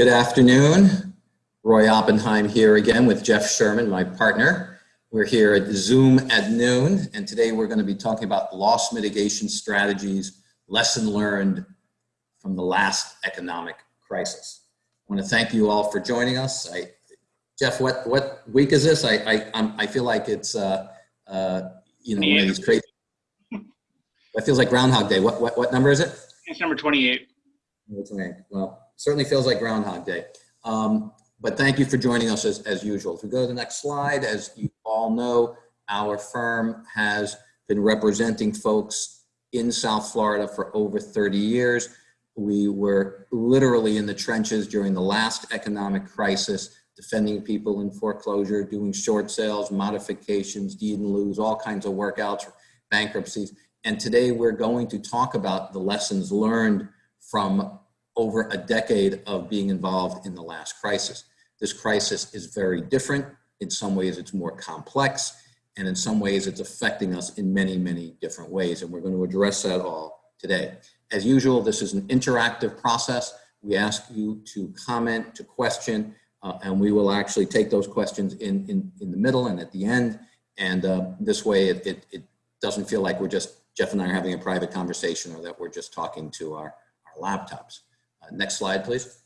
Good afternoon. Roy Oppenheim here again with Jeff Sherman, my partner. We're here at Zoom at noon, and today we're going to be talking about loss mitigation strategies, lesson learned from the last economic crisis. I want to thank you all for joining us. I, Jeff, what, what week is this? I, I, I'm, I feel like it's, uh, uh, you know, one of these crazy. It feels like Groundhog Day. What, what, what number is it? It's number 28. Well, certainly feels like Groundhog Day. Um, but thank you for joining us as, as usual. If we go to the next slide, as you all know, our firm has been representing folks in South Florida for over 30 years. We were literally in the trenches during the last economic crisis, defending people in foreclosure, doing short sales, modifications, deed in lieu, all kinds of workouts, bankruptcies. And today we're going to talk about the lessons learned from over a decade of being involved in the last crisis. This crisis is very different. In some ways it's more complex and in some ways it's affecting us in many, many different ways. And we're going to address that all today. As usual, this is an interactive process. We ask you to comment, to question, uh, and we will actually take those questions in, in, in the middle and at the end. And uh, this way it, it, it doesn't feel like we're just, Jeff and I are having a private conversation or that we're just talking to our, our laptops. Next slide, please.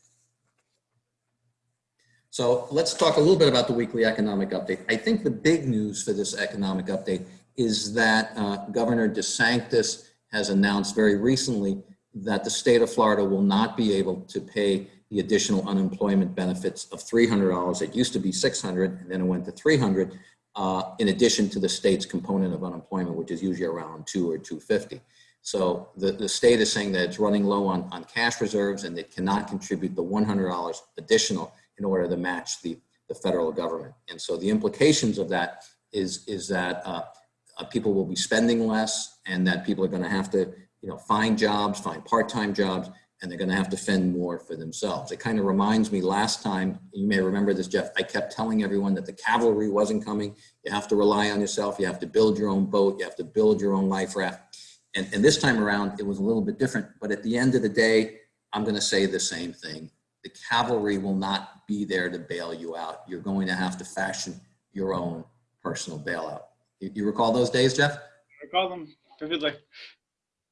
So let's talk a little bit about the weekly economic update. I think the big news for this economic update is that uh, Governor DeSantis has announced very recently that the state of Florida will not be able to pay the additional unemployment benefits of $300. It used to be 600 and then it went to 300 uh, in addition to the state's component of unemployment, which is usually around two or 250. So the, the state is saying that it's running low on, on cash reserves and it cannot contribute the $100 additional in order to match the, the federal government. And so the implications of that is, is that uh, uh, people will be spending less and that people are gonna have to you know, find jobs, find part-time jobs, and they're gonna have to fend more for themselves. It kind of reminds me last time, you may remember this, Jeff, I kept telling everyone that the cavalry wasn't coming. You have to rely on yourself. You have to build your own boat. You have to build your own life raft. And, and this time around, it was a little bit different. But at the end of the day, I'm going to say the same thing. The cavalry will not be there to bail you out. You're going to have to fashion your own personal bailout. You, you recall those days, Jeff? I recall them vividly.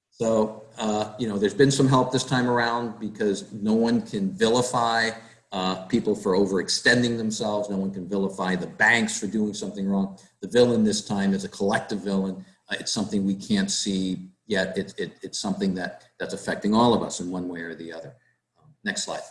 So, uh, you know, there's been some help this time around because no one can vilify uh, people for overextending themselves. No one can vilify the banks for doing something wrong. The villain this time is a collective villain. Uh, it's something we can't see yet it, it, it's something that, that's affecting all of us in one way or the other. Um, next slide.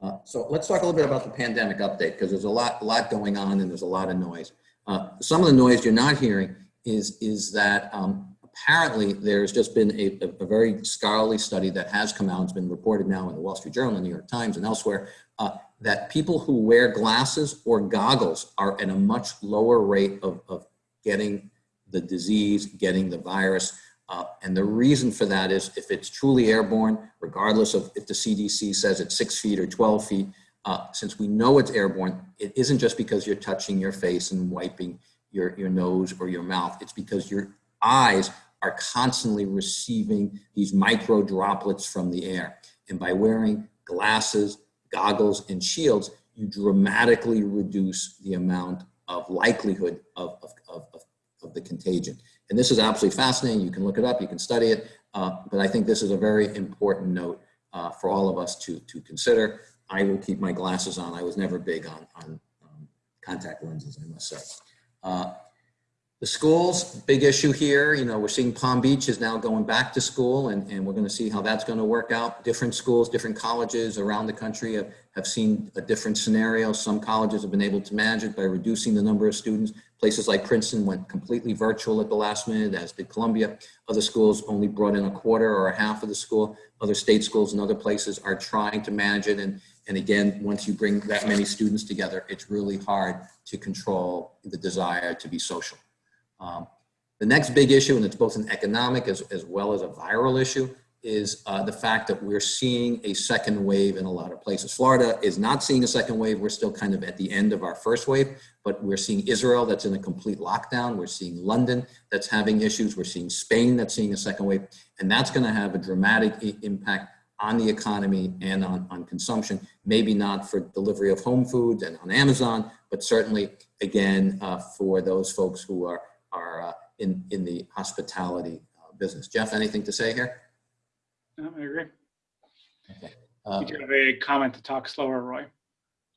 Uh, so let's talk a little bit about the pandemic update because there's a lot, a lot going on and there's a lot of noise. Uh, some of the noise you're not hearing is, is that um, apparently there's just been a, a, very scholarly study that has come out, it's been reported now in the Wall Street Journal, the New York Times and elsewhere, uh, that people who wear glasses or goggles are at a much lower rate of, of getting the disease, getting the virus. Uh, and the reason for that is if it's truly airborne, regardless of if the CDC says it's six feet or 12 feet, uh, since we know it's airborne, it isn't just because you're touching your face and wiping your, your nose or your mouth. It's because your eyes are constantly receiving these micro droplets from the air. And by wearing glasses, goggles, and shields, you dramatically reduce the amount of likelihood of, of, of, of the contagion. And this is absolutely fascinating. You can look it up, you can study it, uh, but I think this is a very important note uh, for all of us to, to consider. I will keep my glasses on. I was never big on, on um, contact lenses, I must say. Uh, the schools, big issue here. You know, we're seeing Palm Beach is now going back to school and, and we're going to see how that's going to work out. Different schools, different colleges around the country have, have seen a different scenario. Some colleges have been able to manage it by reducing the number of students. Places like Princeton went completely virtual at the last minute, as did Columbia. Other schools only brought in a quarter or a half of the school. Other state schools and other places are trying to manage it. And, and again, once you bring that many students together, it's really hard to control the desire to be social. Um, the next big issue, and it's both an economic as, as well as a viral issue, is uh, the fact that we're seeing a second wave in a lot of places. Florida is not seeing a second wave. We're still kind of at the end of our first wave, but we're seeing Israel that's in a complete lockdown. We're seeing London that's having issues. We're seeing Spain that's seeing a second wave. And that's gonna have a dramatic impact on the economy and on, on consumption. Maybe not for delivery of home foods and on Amazon, but certainly, again, uh, for those folks who are, are uh, in, in the hospitality uh, business. Jeff, anything to say here? No, I agree. Uh, You have a comment to talk slower, Roy.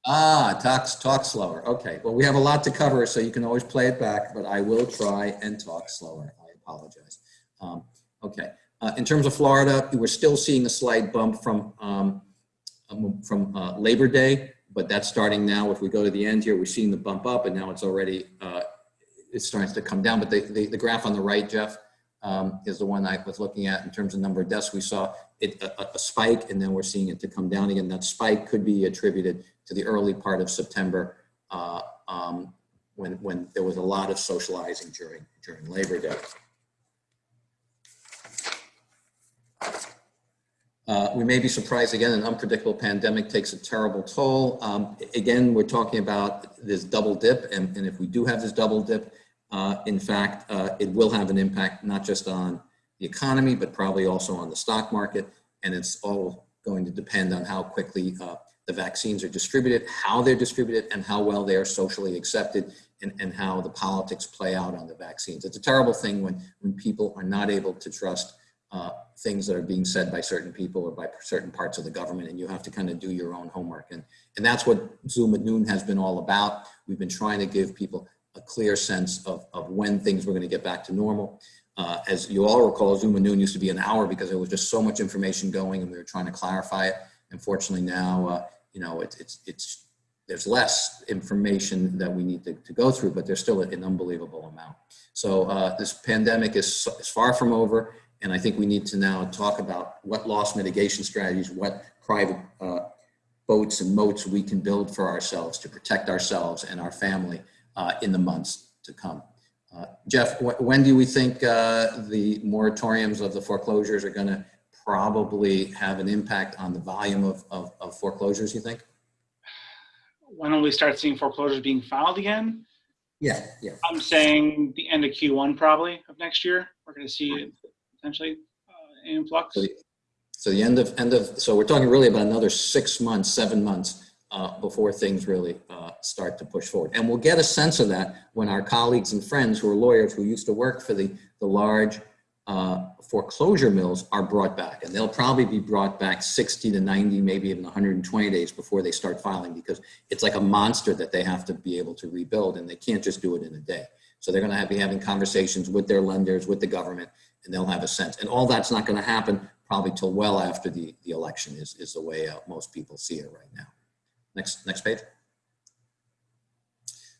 Ah, talk, talk slower. Okay, well, we have a lot to cover, so you can always play it back, but I will try and talk slower. I apologize. Um, okay, uh, in terms of Florida, we're still seeing a slight bump from, um, um, from uh, Labor Day, but that's starting now. If we go to the end here, we're seeing the bump up and now it's already, uh, it's starting to come down. But the, the, the graph on the right, Jeff, um, is the one I was looking at in terms of number of deaths. We saw it, a, a- a spike and then we're seeing it to come down again. That spike could be attributed to the early part of September uh, um, when, when there was a lot of socializing during, during Labor Day. Uh, we may be surprised again, an unpredictable pandemic takes a terrible toll. Um, again, we're talking about this double dip, and, and if we do have this double dip, uh, in fact, uh, it will have an impact not just on the economy, but probably also on the stock market. And it's all going to depend on how quickly uh, the vaccines are distributed, how they're distributed, and how well they are socially accepted, and, and how the politics play out on the vaccines. It's a terrible thing when, when people are not able to trust uh, things that are being said by certain people or by certain parts of the government, and you have to kind of do your own homework. And, and that's what Zoom at noon has been all about. We've been trying to give people a clear sense of, of when things were going to get back to normal. Uh, as you all recall, Zoom at noon used to be an hour because there was just so much information going and we were trying to clarify it. Unfortunately now, uh, you know, it's, it's, it's, there's less information that we need to, to go through, but there's still an unbelievable amount. So uh, this pandemic is, is far from over. And I think we need to now talk about what loss mitigation strategies, what private uh, boats and moats we can build for ourselves to protect ourselves and our family uh, in the months to come. Uh, Jeff, wh when do we think uh, the moratoriums of the foreclosures are going to probably have an impact on the volume of, of, of foreclosures, you think? When will we start seeing foreclosures being filed again? Yeah, yeah. I'm saying the end of Q1 probably of next year. We're going to see potentially uh. So the, so the end of, end of, so we're talking really about another six months, seven months uh, before things really uh, start to push forward. And we'll get a sense of that when our colleagues and friends who are lawyers who used to work for the, the large uh, foreclosure mills are brought back. And they'll probably be brought back 60 to 90, maybe even 120 days before they start filing because it's like a monster that they have to be able to rebuild and they can't just do it in a day. So they're going to have, be having conversations with their lenders, with the government, and they'll have a sense. And all that's not going to happen probably till well after the, the election is, is the way uh, most people see it right now. Next, next page.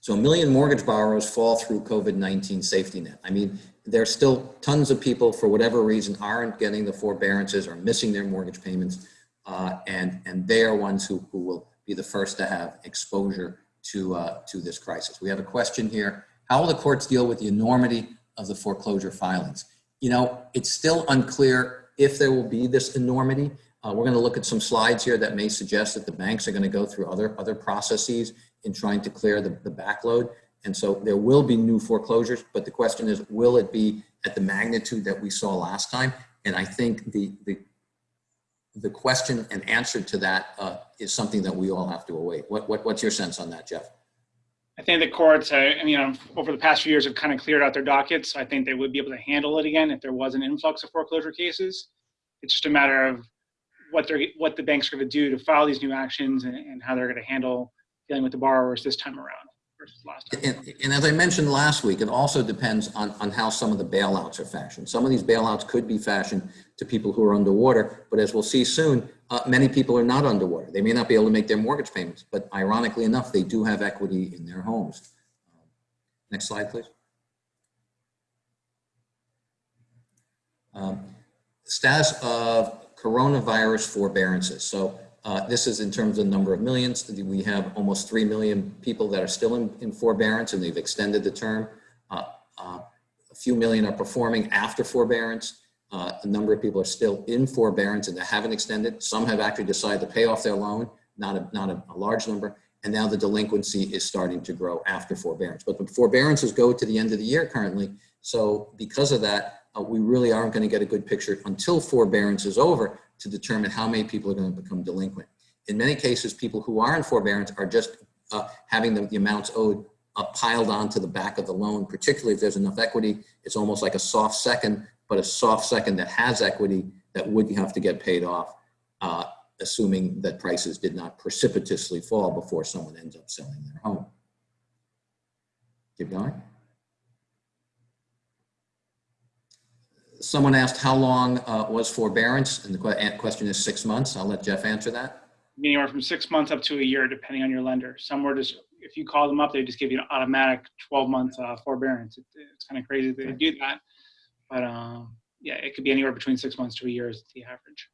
So a million mortgage borrowers fall through COVID-19 safety net. I mean, there's still tons of people for whatever reason aren't getting the forbearances or missing their mortgage payments. Uh, and, and they are ones who, who will be the first to have exposure to, uh, to this crisis. We have a question here. How will the courts deal with the enormity of the foreclosure filings? You know, it's still unclear if there will be this enormity. Uh, we're going to look at some slides here that may suggest that the banks are going to go through other, other processes in trying to clear the, the backload. And so there will be new foreclosures, but the question is, will it be at the magnitude that we saw last time? And I think the, the, the question and answer to that uh, is something that we all have to await. What, what, what's your sense on that, Jeff? I think the courts, uh, I mean, um, over the past few years have kind of cleared out their dockets. I think they would be able to handle it again if there was an influx of foreclosure cases. It's just a matter of what they're, what the banks are going to do to file these new actions and, and how they're going to handle dealing with the borrowers this time around versus last time. And, and as I mentioned last week, it also depends on, on how some of the bailouts are fashioned. Some of these bailouts could be fashioned to people who are underwater, but as we'll see soon, uh, many people are not underwater. They may not be able to make their mortgage payments, but ironically enough, they do have equity in their homes. Next slide, please. Um, status of coronavirus forbearances. So uh, this is in terms of number of millions. We have almost 3 million people that are still in, in forbearance and they've extended the term. Uh, uh, a few million are performing after forbearance. Uh, a number of people are still in forbearance and they haven't extended. Some have actually decided to pay off their loan, not a, not a, a large number. And now the delinquency is starting to grow after forbearance. But the forbearances go to the end of the year currently. So because of that, uh, we really aren't going to get a good picture until forbearance is over to determine how many people are going to become delinquent. In many cases, people who are in forbearance are just uh, having the, the amounts owed uh, piled onto the back of the loan, particularly if there's enough equity. It's almost like a soft second, but a soft second that has equity that would have to get paid off, uh, assuming that prices did not precipitously fall before someone ends up selling their home. Keep going. Someone asked how long uh, was forbearance, and the que- question is six months. I'll let Jeff answer that. Anywhere from six months up to a year, depending on your lender. Some were just, if you call them up, they just give you an automatic 12 month uh, forbearance. It, it's kind of crazy that they do that. But um, yeah, it could be anywhere between six months to a year is the average.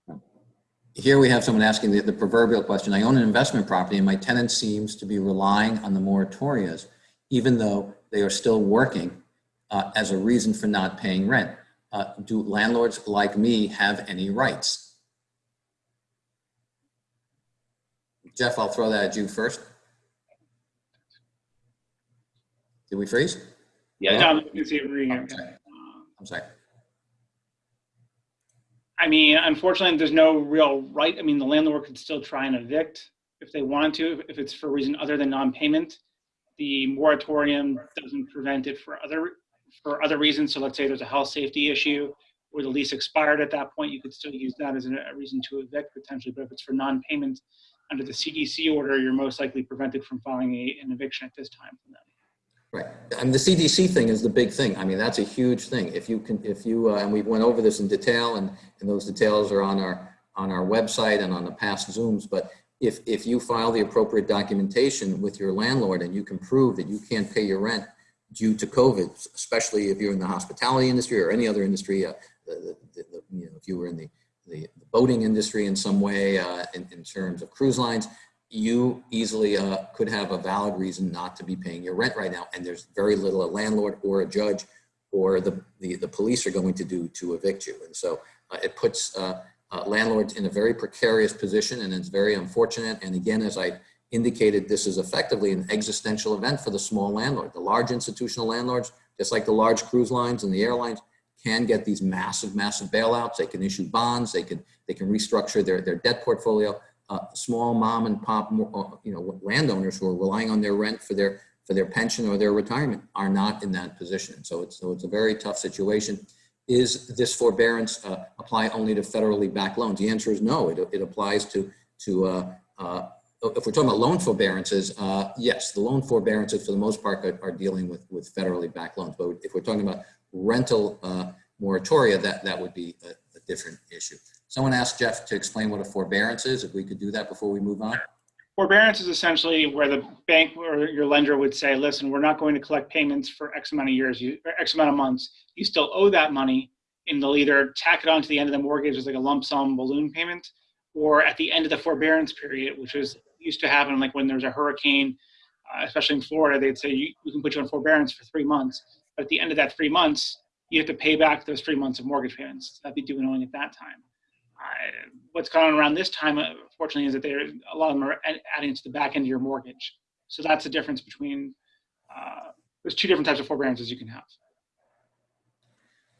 Here we have someone asking the, the proverbial question. I own an investment property and my tenant seems to be relying on the moratorias, even though they are still working uh, as a reason for not paying rent. Uh, do landlords like me have any rights? Jeff, I'll throw that at you first. Did we freeze? Yeah, no, you can see it reading I'm it. sorry. I'm sorry. I mean, unfortunately, there's no real right. I mean, the landlord could still try and evict if they want to, if it's for a reason other than non-payment. The moratorium doesn't prevent it for other for other reasons. So let's say there's a health safety issue or the lease expired at that point, you could still use that as a reason to evict potentially. But if it's for non-payment under the CDC order, you're most likely prevented from filing a, an eviction at this time from them. Right. And the CDC thing is the big thing. I mean, that's a huge thing. If you can, if you, uh, and we went over this in detail and, and those details are on our, on our website and on the past Zooms, but if, if you file the appropriate documentation with your landlord and you can prove that you can't pay your rent due to COVID, especially if you're in the hospitality industry or any other industry, uh, the, the, the, you know, if you were in the, the boating industry in some way, uh, in, in terms of cruise lines, you easily uh, could have a valid reason not to be paying your rent right now. And there's very little a landlord or a judge or the, the, the police are going to do to evict you. And so uh, it puts uh, uh, landlords in a very precarious position and it's very unfortunate. And again, as I indicated, this is effectively an existential event for the small landlord. The large institutional landlords, just like the large cruise lines and the airlines, can get these massive, massive bailouts. They can issue bonds. They can, they can restructure their, their debt portfolio uh, small mom and pop, uh, you know, landowners who are relying on their rent for their for their pension or their retirement are not in that position. So it's so it's a very tough situation. Is this forbearance uh, apply only to federally backed loans? The answer is no. It, it applies to to uh, uh, if we're talking about loan forbearances, uh, yes, the loan forbearances for the most part are, are, dealing with with federally backed loans. But if we're talking about rental moratoria, that that would be a, a different issue. Someone asked Jeff to explain what a forbearance is, if we could do that before we move on. Forbearance is essentially where the bank or your lender would say, listen, we're not going to collect payments for X amount of years, or X amount of months. You still owe that money, and they'll either tack it on to the end of the mortgage as like a lump sum balloon payment, or at the end of the forbearance period, which was used to happen like when there's a hurricane, uh, especially in Florida, they'd say, you, we can put you on forbearance for three months. But at the end of that three months, you have to pay back those three months of mortgage payments that'd be due owing at that time. Uh, what's going on around this time, unfortunately, is that there a lot of them are adding to the back end of your mortgage. So that's the difference between. Uh, there's two different types of forbearances you can have.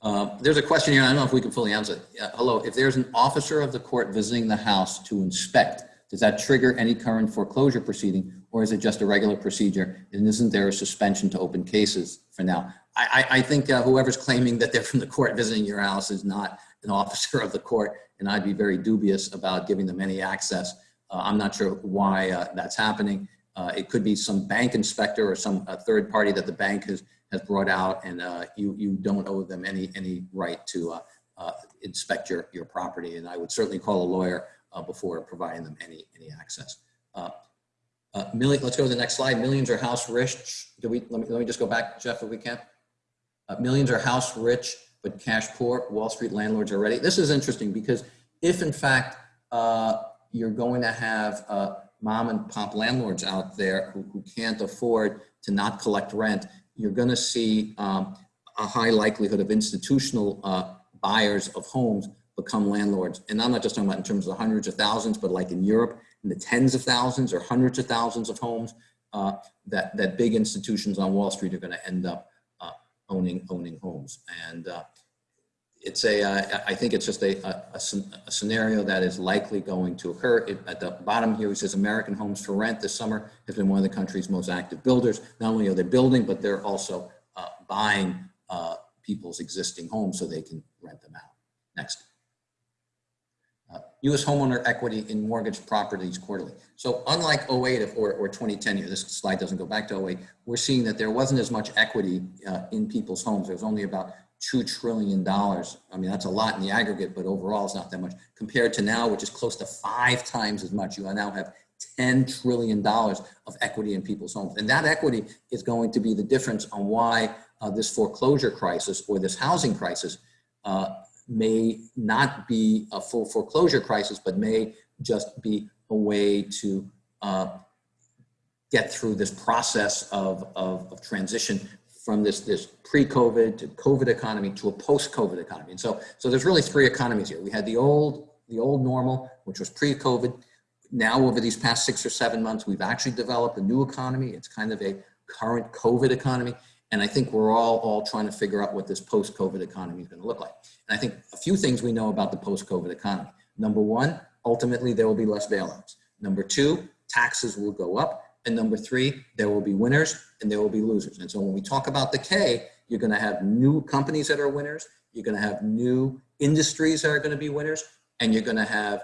Uh, there's a question here. I don't know if we can fully answer it. Uh, hello, if there's an officer of the court visiting the house to inspect, does that trigger any current foreclosure proceeding, or is it just a regular procedure? And isn't there a suspension to open cases for now? I, I, I think uh, whoever's claiming that they're from the court visiting your house is not an officer of the court and I'd be very dubious about giving them any access. Uh, I'm not sure why uh, that's happening. Uh, it could be some bank inspector or some third party that the bank has has brought out, and uh, you you don't owe them any any right to uh, uh, inspect your your property. And I would certainly call a lawyer before providing them any any access. million, let's go to the next slide. Millions are house rich. Do we? Let me let me just go back, Jeff, if we can. millions are house rich but cash poor, Wall Street landlords are ready. This is interesting because if in fact uh, you're going to have uh, mom and pop landlords out there who, who, can't afford to not collect rent, you're going to see um, a high likelihood of institutional uh, buyers of homes become landlords. And I'm not just talking about in terms of hundreds of thousands, but like in Europe, in the tens of thousands or hundreds of thousands of homes uh, that, that big institutions on Wall Street are going to end up owning owning homes. And uh, it's a, uh, I think it's just a, a- a scenario that is likely going to occur. It- At the bottom here, it says American Homes 4 Rent this summer has been one of the country's most active builders. Not only are they building, but they're also uh, buying uh, people's existing homes so they can rent them out. Next. Uh, US homeowner equity in mortgage properties quarterly. So unlike 08 or, or 2010 here, this slide doesn't go back to 08, we're seeing that there wasn't as much equity uh, in people's homes. There was only about $2 trillion. I mean, that's a lot in the aggregate, but overall it's not that much compared to now, which is close to five times as much. You now have $10 trillion of equity in people's homes. And that equity is going to be the difference on why uh, this foreclosure crisis or this housing crisis uh, may not be a full foreclosure crisis, but may just be a way to uh, get through this process of, of, of transition from this, this pre-COVID to COVID economy to a post-COVID economy. And so, so there's really three economies here. We had the old, the old normal, which was pre-COVID. Now, over these past six or seven months, we've actually developed a new economy. It's kind of a current COVID economy. And I think we're all, all trying to figure out what this post-COVID economy is going to look like. And I think a few things we know about the post-COVID economy. Number one, ultimately, there will be less bailouts. Number two, taxes will go up. And number three, there will be winners and there will be losers. And so when we talk about the K, you're going to have new companies that are winners. You're going to have new industries that are going to be winners. And you're going to have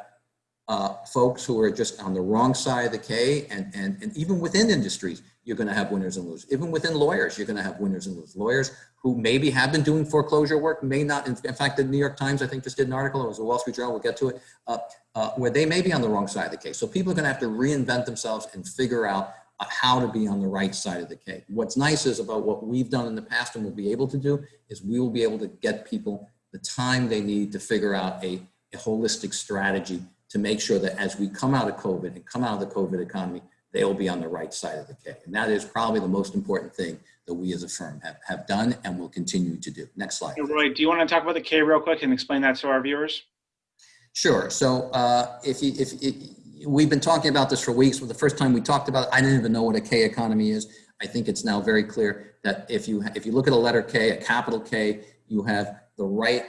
uh, folks who are just on the wrong side of the K. And, and, and even within industries, you're going to have winners and losers. Even within lawyers, you're going to have winners and losers. Lawyers who maybe have been doing foreclosure work, may not. In, fact, the New York Times, I think, just did an article, it was a Wall Street Journal, we'll get to it, uh, uh, where they may be on the wrong side of the case. So people are going to have to reinvent themselves and figure out uh, how to be on the right side of the cake. What's nice is about what we've done in the past and we'll be able to do is we will be able to get people the time they need to figure out a, a holistic strategy to make sure that as we come out of COVID and come out of the COVID economy, they will be on the right side of the K. And that is probably the most important thing that we as a firm have, have done and will continue to do. Next slide. Hey, Roy, do you want to talk about the K real quick and explain that to our viewers? Sure. So uh, if you, if it, we've been talking about this for weeks, well, the first time we talked about it, I didn't even know what a K economy is. I think it's now very clear that if you if you look at a letter K, a capital K, you have the right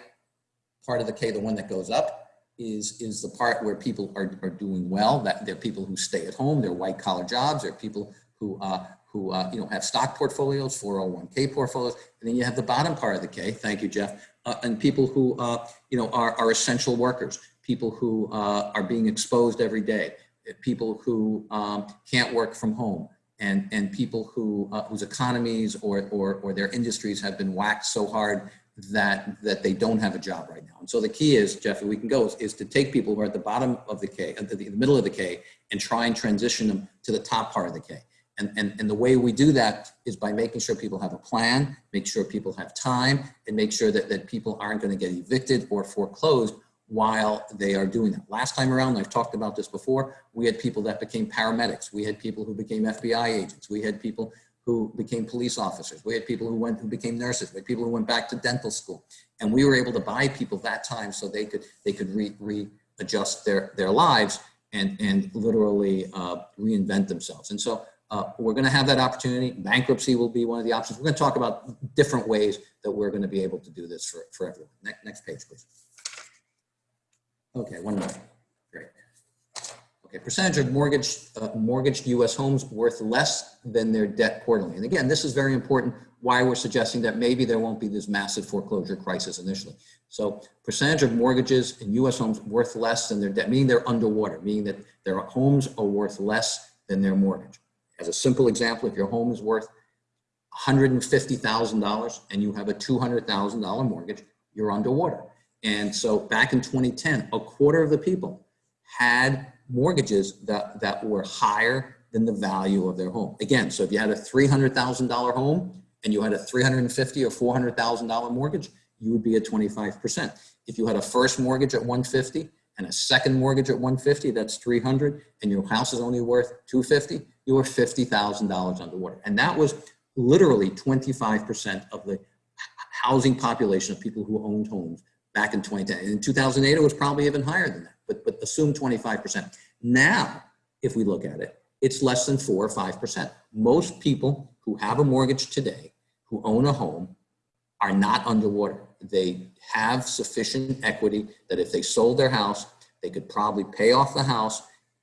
part of the K, the one that goes up, is is the part where people are, are doing well. That they're people who stay at home, they're white collar jobs, they're people who uh, who uh, you know have stock portfolios, 401k portfolios, and then you have the bottom part of the K. Thank you, Jeff. Uh, and people who uh, you know are, are essential workers, people who uh, are being exposed every day, people who um, can't work from home, and and people who uh, whose economies or, or or their industries have been whacked so hard that that they don't have a job right now. And so the key is, Jeff, if we can go, is, is to take people who are at the bottom of the K, at the, the middle of the K, and try and transition them to the top part of the K. And, and, and the way we do that is by making sure people have a plan, make sure people have time, and make sure that, that people aren't going to get evicted or foreclosed while they are doing that. Last time around, I've talked about this before, we had people that became paramedics. We had people who became FBI agents. We had people who became police officers. We had people who went who became nurses. We had people who went back to dental school, and we were able to buy people that time so they could they could re, readjust their their lives and and literally uh, reinvent themselves. And so uh, we're going to have that opportunity. Bankruptcy will be one of the options. We're going to talk about different ways that we're going to be able to do this for for everyone. Next next page, please. Okay, one more. Great. Okay, percentage of mortgage, uh, mortgaged U.S. homes worth less than their debt quarterly. And again, this is very important why we're suggesting that maybe there won't be this massive foreclosure crisis initially. So percentage of mortgages in U.S. homes worth less than their debt, meaning they're underwater, meaning that their homes are worth less than their mortgage. As a simple example, if your home is worth $150,000 and you have a $200,000 mortgage, you're underwater. And so back in 2010, a quarter of the people had mortgages that, that were higher than the value of their home. Again, so if you had a $300,000 home and you had a 350 or $400,000 mortgage, you would be at 25%. If you had a first mortgage at 150 and a second mortgage at 150, that's 300, and your house is only worth 250, you were $50,000 underwater. And that was literally 25% of the housing population of people who owned homes back in 2010. In 2008, it was probably even higher than that, but, but assume 25%. Now, if we look at it, it's less than four or 5%. Most people who have a mortgage today, who own a home, are not underwater. they have sufficient equity that if they sold their house, they could probably pay off the house,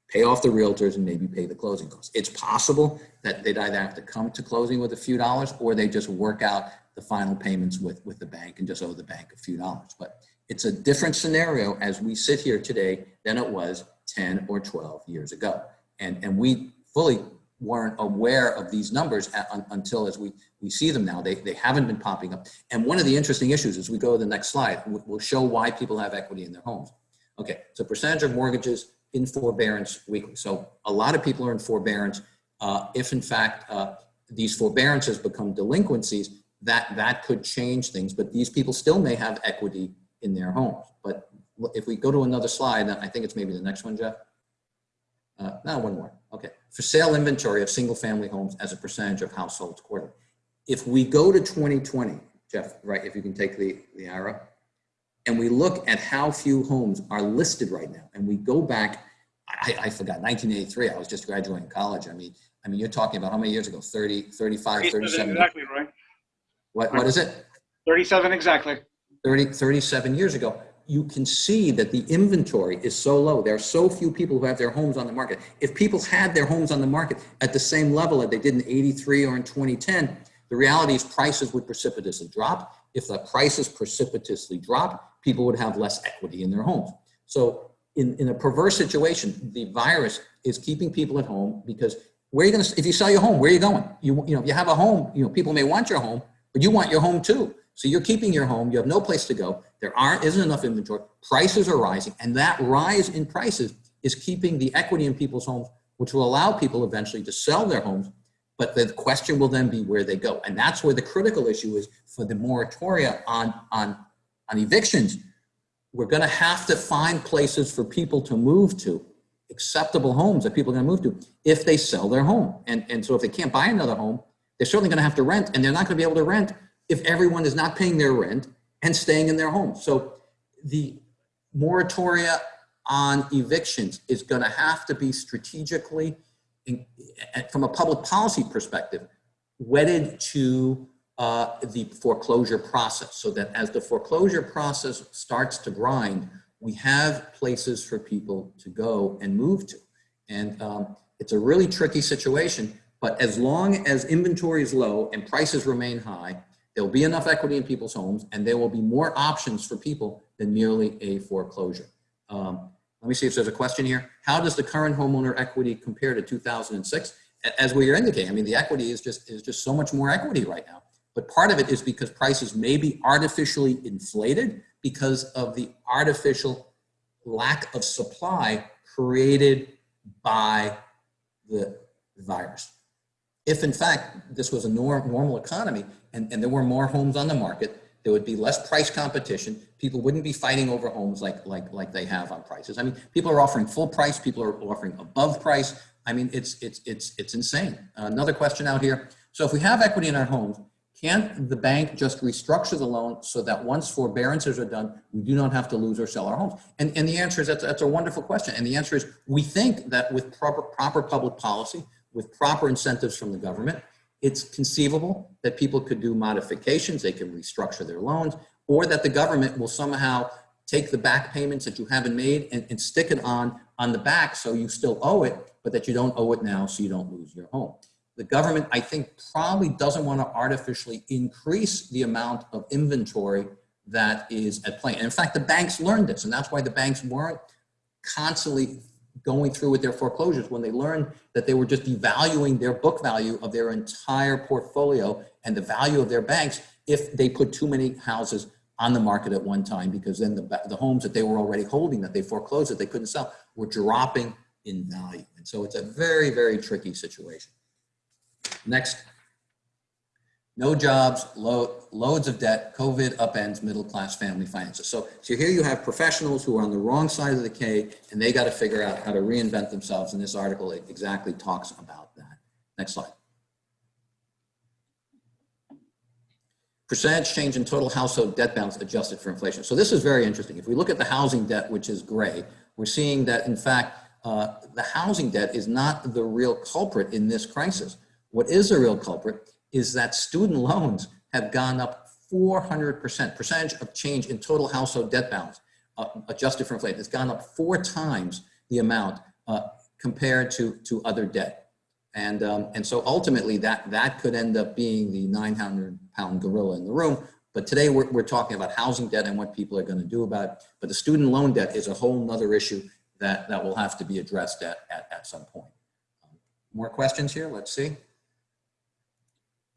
pay off the realtors and maybe pay the closing costs. It's possible that they'd either have to come to closing with a few dollars or they just work out the final payments with, with the bank and just owe the bank a few dollars. But it's a different scenario as we sit here today than it was 10 or 12 years ago. And, and we fully weren't aware of these numbers until as we, we see them now, they, they haven't been popping up. And one of the interesting issues as we go to the next slide, we'll show why people have equity in their homes. Okay, so percentage of mortgages in forbearance weekly. So a lot of people are in forbearance. Uh, if in fact uh, these forbearances become delinquencies, that, that could change things, but these people still may have equity in their homes. But if we go to another slide, I think it's maybe the next one, Jeff. Uh, no, one more. Okay. For sale inventory of single family homes as a percentage of households quarterly. If we go to 2020, Jeff, right, if you can take the, the arrow, and we look at how few homes are listed right now, and we go back, I, I forgot, 1983, I was just graduating college. I mean, I mean, you're talking about how many years ago? 30, 35, 37. Exactly, right? What, what is it? 37 exactly. 30, 37 years ago, you can see that the inventory is so low. There are so few people who have their homes on the market. If people had their homes on the market at the same level that they did in 83 or in 2010, the reality is prices would precipitously drop. If the prices precipitously drop, people would have less equity in their homes. So in, in a perverse situation, the virus is keeping people at home because where are you going to, if you sell your home, where are you going? You, you know, if you have a home, you know, people may want your home, but you want your home too. So you're keeping your home, you have no place to go, there aren't, isn't enough inventory, prices are rising, and that rise in prices is keeping the equity in people's homes, which will allow people eventually to sell their homes, but the question will then be where they go. And that's where the critical issue is for the moratoria on, on, on evictions. We're gonna have to find places for people to move to, acceptable homes that people are gonna move to, if they sell their home. And, and so if they can't buy another home, they're certainly gonna have to rent, and they're not gonna be able to rent if everyone is not paying their rent and staying in their homes. So the moratoria on evictions is going to have to be strategically, in, from a public policy perspective, wedded to uh, the foreclosure process so that as the foreclosure process starts to grind, we have places for people to go and move to. And um, it's a really tricky situation, but as long as inventory is low and prices remain high, There'll be enough equity in people's homes and there will be more options for people than merely a foreclosure. Um, let me see if there's a question here. How does the current homeowner equity compare to 2006? As we are indicating, I mean, the equity is just, is just so much more equity right now. But part of it is because prices may be artificially inflated because of the artificial lack of supply created by the virus. If in fact this was a norm, normal economy, and, and there were more homes on the market, there would be less price competition. People wouldn't be fighting over homes like, like, like they have on prices. I mean, people are offering full price, people are offering above price. I mean, it's, it's, it's, it's insane. Another question out here. So if we have equity in our homes, can't the bank just restructure the loan so that once forbearances are done, we do not have to lose or sell our homes? And, and the answer is that's, that's a wonderful question. And the answer is we think that with proper, proper public policy, with proper incentives from the government, it's conceivable that people could do modifications, they can restructure their loans, or that the government will somehow take the back payments that you haven't made and, and stick it on, on the back so you still owe it, but that you don't owe it now so you don't lose your home. The government, I think, probably doesn't want to artificially increase the amount of inventory that is at play. And in fact, the banks learned this, and that's why the banks weren't constantly going through with their foreclosures when they learned that they were just devaluing their book value of their entire portfolio and the value of their banks if they put too many houses on the market at one time because then the, the homes that they were already holding that they foreclosed that they couldn't sell were dropping in value. And so it's a very, very tricky situation. Next no jobs, loads of debt, COVID upends middle class family finances. So, so here you have professionals who are on the wrong side of the K and they got to figure out how to reinvent themselves. And this article exactly talks about that. Next slide. Percentage change in total household debt balance adjusted for inflation. So this is very interesting. If we look at the housing debt, which is gray, we're seeing that in fact, uh, the housing debt is not the real culprit in this crisis. What is the real culprit is that student loans have gone up 400% percentage of change in total household debt balance uh, adjusted for inflation. It's gone up four times the amount uh, compared to, to other debt. And, um, and so ultimately that, that could end up being the 900 pound gorilla in the room. But today we're, we're talking about housing debt and what people are going to do about it. But the student loan debt is a whole nother issue that, that will have to be addressed at, at, at some point. Um, more questions here? Let's see.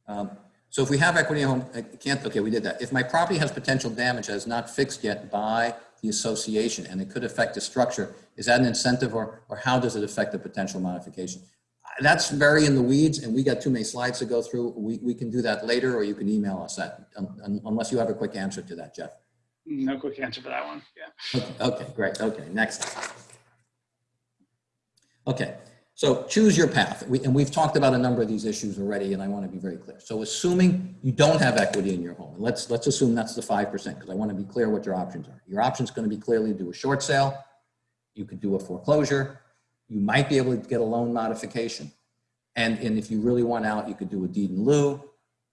Um, so if we have equity in home, I can't, okay, we did that. If my property has potential damage that is not fixed yet by the association and it could affect the structure, is that an incentive or, or how does it affect the potential modification? That's very in the weeds and we got too many slides to go through. We, we can do that later or you can email us that um, unless you have a quick answer to that, Jeff. No quick answer for that one, yeah. Okay, okay great, okay, next. Okay, so choose your path. We, and we've talked about a number of these issues already, and I want to be very clear. So assuming you don't have equity in your home, let's, let's assume that's the 5%, because I want to be clear what your options are. Your option's going to be clearly do a short sale. You could do a foreclosure. You might be able to get a loan modification. And, and if you really want out, you could do a deed in lieu,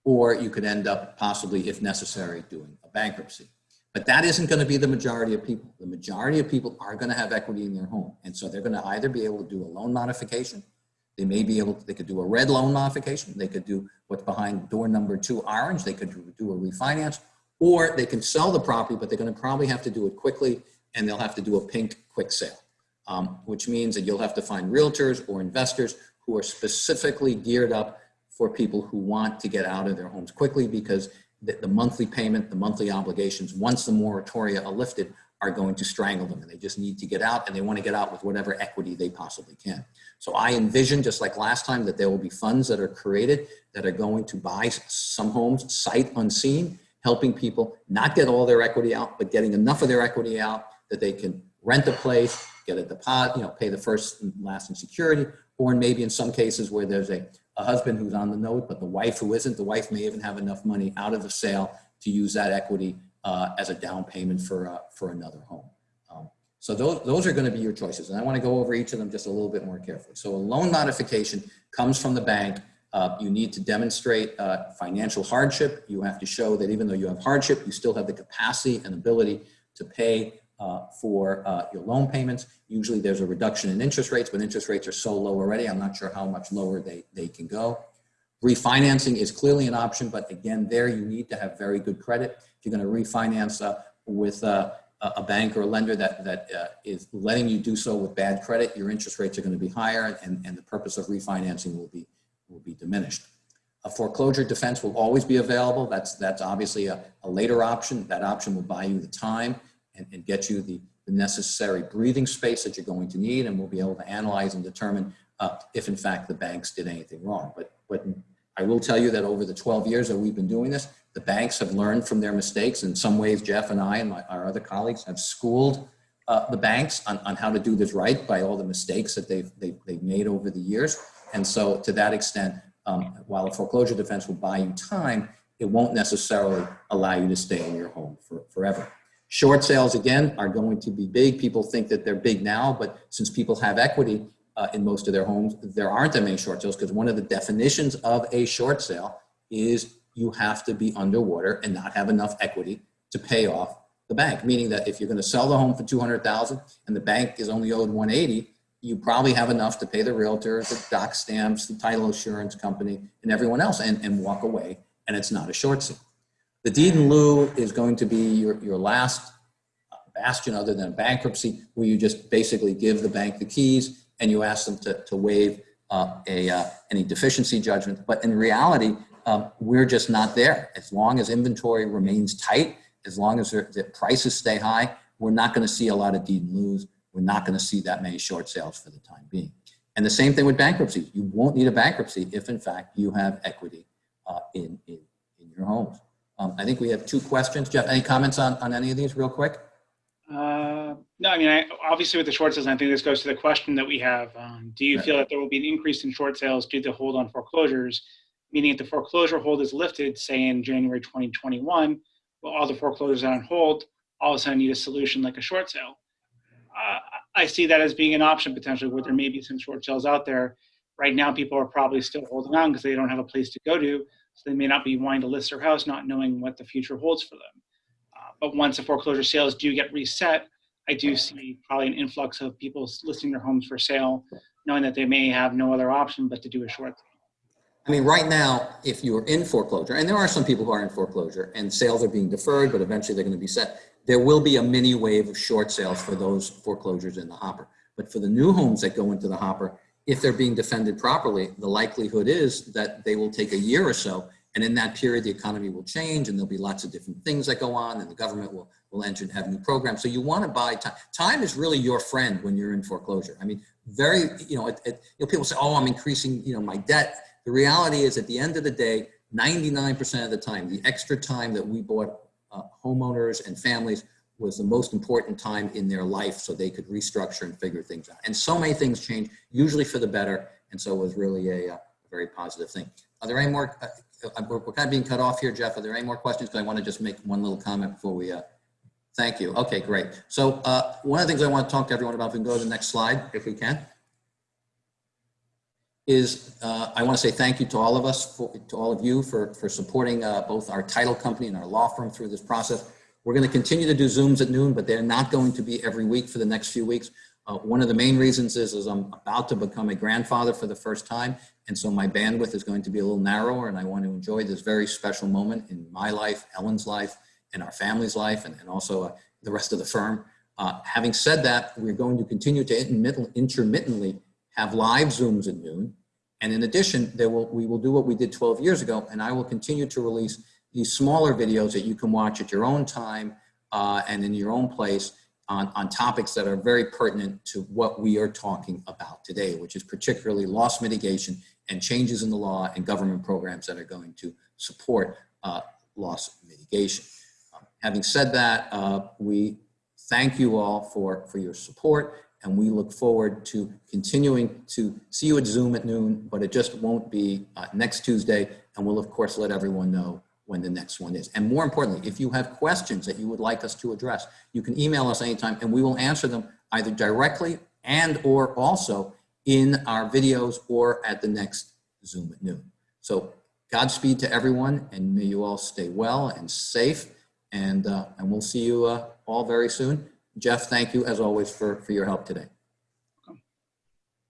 or you could end up possibly, if necessary, doing a bankruptcy. But that isn't going to be the majority of people. The majority of people are going to have equity in their home. And so they're going to either be able to do a loan modification. They may be able to, they could do a red loan modification. They could do what's behind door number two orange. They could do a refinance or they can sell the property, but they're going to probably have to do it quickly and they'll have to do a pink quick sale, um, which means that you'll have to find realtors or investors who are specifically geared up for people who want to get out of their homes quickly because the, the monthly payment, the monthly obligations, once the moratoria are lifted, are going to strangle them and they just need to get out and they want to get out with whatever equity they possibly can. So I envision, just like last time, that there will be funds that are created that are going to buy some homes sight unseen, helping people not get all their equity out, but getting enough of their equity out that they can rent a place, get a deposit, you know, pay the first and last in security, or maybe in some cases where there's a a husband who's on the note, but the wife who isn't, the wife may even have enough money out of the sale to use that equity uh, as a down payment for, uh, for another home. Um, so those, those are gonna be your choices. And I wanna go over each of them just a little bit more carefully. So a loan modification comes from the bank. Uh, you need to demonstrate uh, financial hardship. You have to show that even though you have hardship, you still have the capacity and ability to pay uh, for uh, your loan payments. Usually there's a reduction in interest rates, but interest rates are so low already, I'm not sure how much lower they, they can go. Refinancing is clearly an option, but again, there you need to have very good credit. If you're gonna refinance uh, with uh, a bank or a lender that, that uh, is letting you do so with bad credit, your interest rates are gonna be higher and, and the purpose of refinancing will be, will be diminished. A foreclosure defense will always be available. That's, that's obviously a, a later option. That option will buy you the time and, and get you the, the, necessary breathing space that you're going to need and we'll be able to analyze and determine uh, if in fact the banks did anything wrong. But, but I will tell you that over the 12 years that we've been doing this, the banks have learned from their mistakes. In some ways, Jeff and I and my, our other colleagues have schooled uh, the banks on, on how to do this right by all the mistakes that they've, they've, they've made over the years. And so to that extent, um, while a foreclosure defense will buy you time, it won't necessarily allow you to stay in your home for, forever. Short sales, again, are going to be big. People think that they're big now, but since people have equity uh, in most of their homes, there aren't that many short sales because one of the definitions of a short sale is you have to be underwater and not have enough equity to pay off the bank. Meaning that if you're going to sell the home for 200,000 and the bank is only owed 180, you probably have enough to pay the realtor, the doc stamps, the title insurance company, and everyone else and, and walk away. And it's not a short sale. The deed in lieu is going to be your, your last bastion other than bankruptcy, where you just basically give the bank the keys and you ask them to, to waive uh, a, uh, any deficiency judgment. But in reality, um, we're just not there. As long as inventory remains tight, as long as the prices stay high, we're not going to see a lot of deed in lieu. We're not going to see that many short sales for the time being. And the same thing with bankruptcy. You won't need a bankruptcy if, in fact, you have equity uh, in, in, in your homes. Um, I think we have two questions. Jeff, any comments on, on any of these real quick? Uh, no, I mean, I, obviously with the short sales, I think this goes to the question that we have. Um, do you right. feel that there will be an increase in short sales due to hold on foreclosures? Meaning if the foreclosure hold is lifted, say in January 2021, well, all the foreclosures are on hold all of a sudden need a solution like a short sale. Uh, I see that as being an option potentially where there may be some short sales out there. Right now, people are probably still holding on because they don't have a place to go to So they may not be wanting to list their house, not knowing what the future holds for them. Uh, but once the foreclosure sales do get reset, I do see probably an influx of people listing their homes for sale, knowing that they may have no other option but to do a short sale. I mean, right now, if you're in foreclosure, and there are some people who are in foreclosure and sales are being deferred, but eventually they're going to be set, there will be a mini wave of short sales for those foreclosures in the hopper. But for the new homes that go into the hopper, if they're being defended properly, the likelihood is that they will take a year or so. And in that period, the economy will change and there'll be lots of different things that go on and the government will, will enter and have new programs. So you want to buy time. Time is really your friend when you're in foreclosure. I mean, very, you know, it, it, you know, people say, oh, I'm increasing, you know, my debt. The reality is at the end of the day, 99% of the time, the extra time that we bought uh, homeowners and families was the most important time in their life so they could restructure and figure things out. And so many things change, usually for the better. And so it was really a, uh, very positive thing. Are there any more, uh, uh, we're, we're kind of being cut off here, Jeff. Are there any more questions? Because I want to just make one little comment before we, uh, thank you. Okay, great. So uh, one of the things I want to talk to everyone about, if we can go to the next slide, if we can, is uh, I want to say thank you to all of us, for, to all of you for, for supporting both our title company and our law firm through this process. We're going to continue to do Zooms at noon, but they're not going to be every week for the next few weeks. Uh, one of the main reasons is, is I'm about to become a grandfather for the first time. And so my bandwidth is going to be a little narrower and I want to enjoy this very special moment in my life, Ellen's life, and our family's life, and, and also uh, the rest of the firm. Uh, having said that, we're going to continue to intermittent, intermittently have live Zooms at noon. And in addition, there will, we will do what we did 12 years ago, and I will continue to release these smaller videos that you can watch at your own time uh, and in your own place on, on topics that are very pertinent to what we are talking about today, which is particularly loss mitigation and changes in the law and government programs that are going to support uh, loss mitigation. Um, having said that, uh, we thank you all for, for your support and we look forward to continuing to see you at Zoom at noon, but it just won't be uh, next Tuesday. And we'll of course let everyone know when the next one is. And more importantly, if you have questions that you would like us to address, you can email us anytime and we will answer them either directly and or also in our videos or at the next Zoom at noon. So Godspeed to everyone and may you all stay well and safe and, uh, and we'll see you uh, all very soon. Jeff, thank you as always for, for your help today.